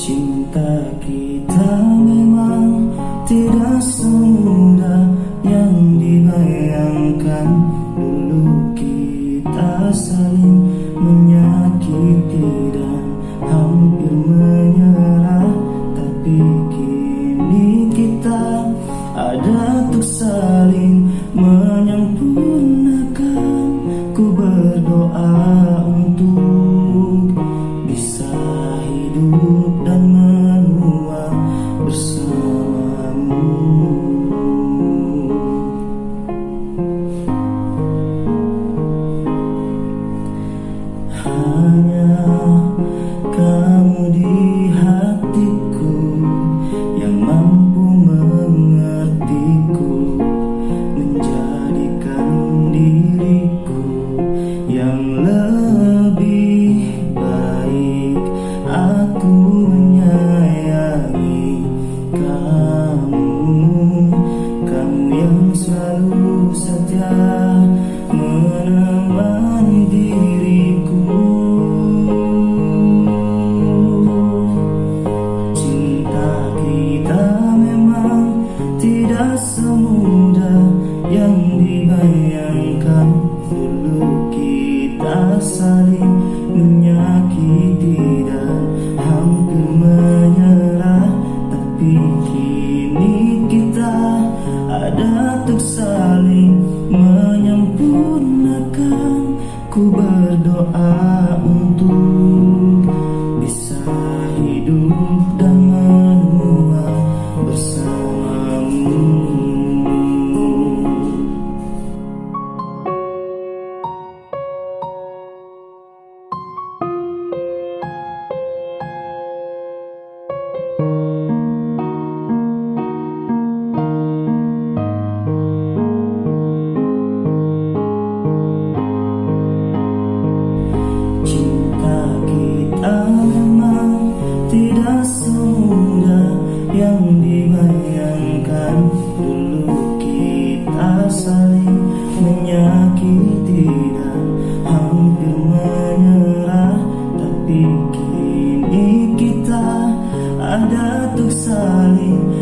Cinta kita memang tidak semudah yang dibayangkan. Dulu kita saling menyakiti dan hampir menyerah. Tapi kini kita ada untuk saling menyempurnakan. Ku berdoa semudah yang dibayangkan. Dulu kita saling menyakiti dan hampir menyerah. Tapi kini kita ada untuk saling menyempurnakan. Ku berdoa saling menyakiti dan hampir menyerah. Tapi kini kita ada untuk saling